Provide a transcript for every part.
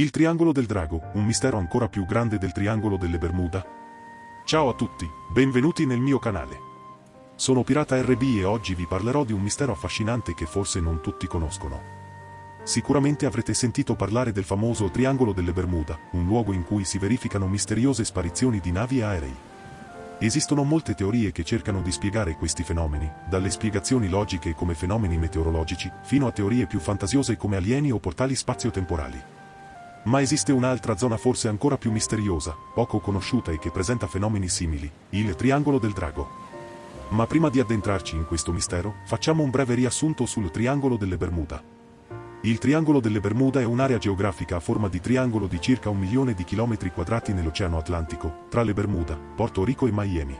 Il Triangolo del Drago, un mistero ancora più grande del Triangolo delle Bermuda. Ciao a tutti, benvenuti nel mio canale. Sono Pirata RB e oggi vi parlerò di un mistero affascinante che forse non tutti conoscono. Sicuramente avrete sentito parlare del famoso Triangolo delle Bermuda, un luogo in cui si verificano misteriose sparizioni di navi e aerei. Esistono molte teorie che cercano di spiegare questi fenomeni, dalle spiegazioni logiche come fenomeni meteorologici, fino a teorie più fantasiose come alieni o portali spazio-temporali. Ma esiste un'altra zona forse ancora più misteriosa, poco conosciuta e che presenta fenomeni simili, il Triangolo del Drago. Ma prima di addentrarci in questo mistero, facciamo un breve riassunto sul Triangolo delle Bermuda. Il Triangolo delle Bermuda è un'area geografica a forma di triangolo di circa un milione di chilometri quadrati nell'Oceano Atlantico, tra le Bermuda, Porto Rico e Miami.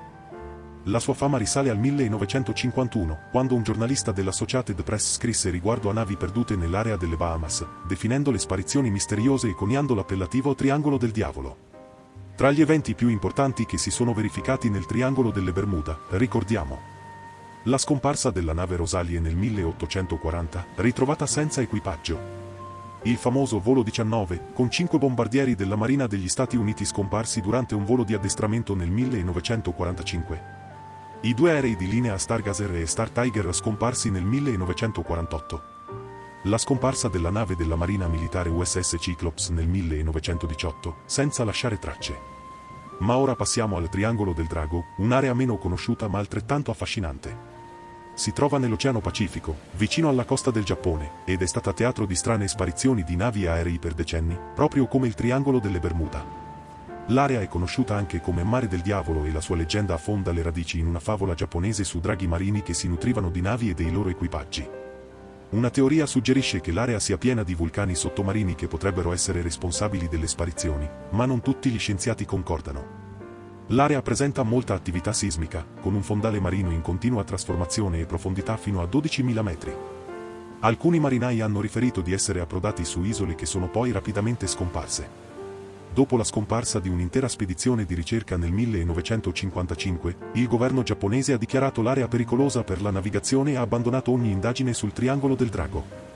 La sua fama risale al 1951, quando un giornalista dell'Associated Press scrisse riguardo a navi perdute nell'area delle Bahamas, definendo le sparizioni misteriose e coniando l'appellativo Triangolo del Diavolo. Tra gli eventi più importanti che si sono verificati nel Triangolo delle Bermuda, ricordiamo la scomparsa della nave Rosalie nel 1840, ritrovata senza equipaggio. Il famoso volo 19, con cinque bombardieri della Marina degli Stati Uniti scomparsi durante un volo di addestramento nel 1945. I due aerei di linea Stargazer e Star Tiger scomparsi nel 1948. La scomparsa della nave della Marina Militare USS Cyclops nel 1918, senza lasciare tracce. Ma ora passiamo al Triangolo del Drago, un'area meno conosciuta ma altrettanto affascinante. Si trova nell'Oceano Pacifico, vicino alla costa del Giappone, ed è stata teatro di strane sparizioni di navi e aerei per decenni, proprio come il Triangolo delle Bermuda. L'area è conosciuta anche come Mare del Diavolo e la sua leggenda affonda le radici in una favola giapponese su draghi marini che si nutrivano di navi e dei loro equipaggi. Una teoria suggerisce che l'area sia piena di vulcani sottomarini che potrebbero essere responsabili delle sparizioni, ma non tutti gli scienziati concordano. L'area presenta molta attività sismica, con un fondale marino in continua trasformazione e profondità fino a 12.000 metri. Alcuni marinai hanno riferito di essere approdati su isole che sono poi rapidamente scomparse. Dopo la scomparsa di un'intera spedizione di ricerca nel 1955, il governo giapponese ha dichiarato l'area pericolosa per la navigazione e ha abbandonato ogni indagine sul Triangolo del Drago.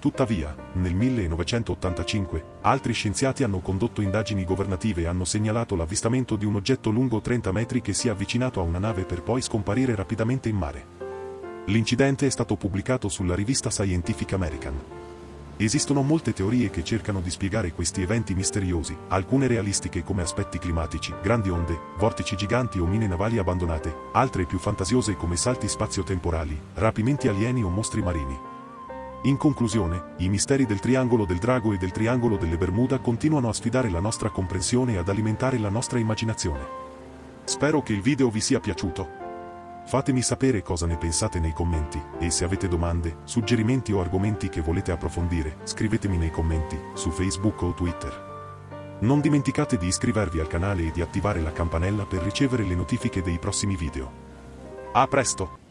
Tuttavia, nel 1985, altri scienziati hanno condotto indagini governative e hanno segnalato l'avvistamento di un oggetto lungo 30 metri che si è avvicinato a una nave per poi scomparire rapidamente in mare. L'incidente è stato pubblicato sulla rivista Scientific American. Esistono molte teorie che cercano di spiegare questi eventi misteriosi, alcune realistiche come aspetti climatici, grandi onde, vortici giganti o mine navali abbandonate, altre più fantasiose come salti spazio-temporali, rapimenti alieni o mostri marini. In conclusione, i misteri del triangolo del drago e del triangolo delle Bermuda continuano a sfidare la nostra comprensione e ad alimentare la nostra immaginazione. Spero che il video vi sia piaciuto. Fatemi sapere cosa ne pensate nei commenti, e se avete domande, suggerimenti o argomenti che volete approfondire, scrivetemi nei commenti, su Facebook o Twitter. Non dimenticate di iscrivervi al canale e di attivare la campanella per ricevere le notifiche dei prossimi video. A presto!